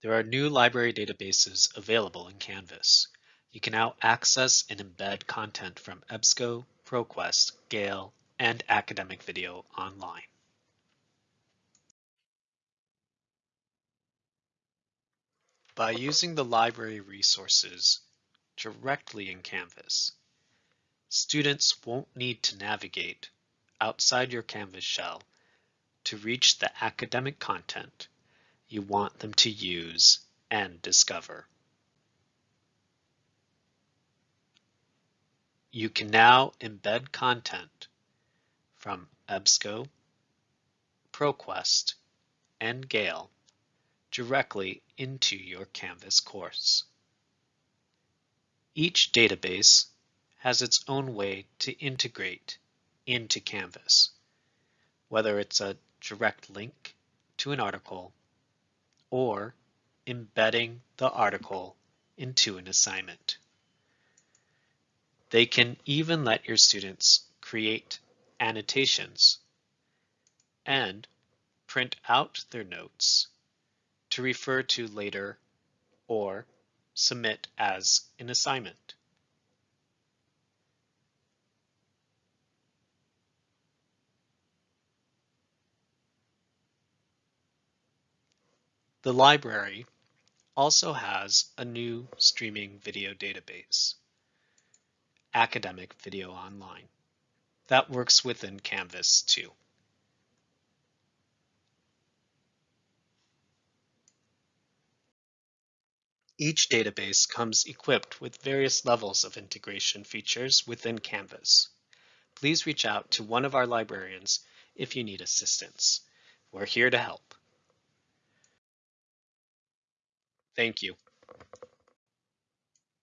There are new library databases available in Canvas. You can now access and embed content from EBSCO, ProQuest, Gale, and academic video online. By using the library resources directly in Canvas, students won't need to navigate outside your Canvas shell to reach the academic content you want them to use and discover. You can now embed content from EBSCO, ProQuest, and Gale directly into your Canvas course. Each database has its own way to integrate into Canvas, whether it's a direct link to an article or embedding the article into an assignment. They can even let your students create annotations and print out their notes to refer to later or submit as an assignment. The library also has a new streaming video database, Academic Video Online, that works within Canvas too. Each database comes equipped with various levels of integration features within Canvas. Please reach out to one of our librarians if you need assistance. We're here to help. Thank you.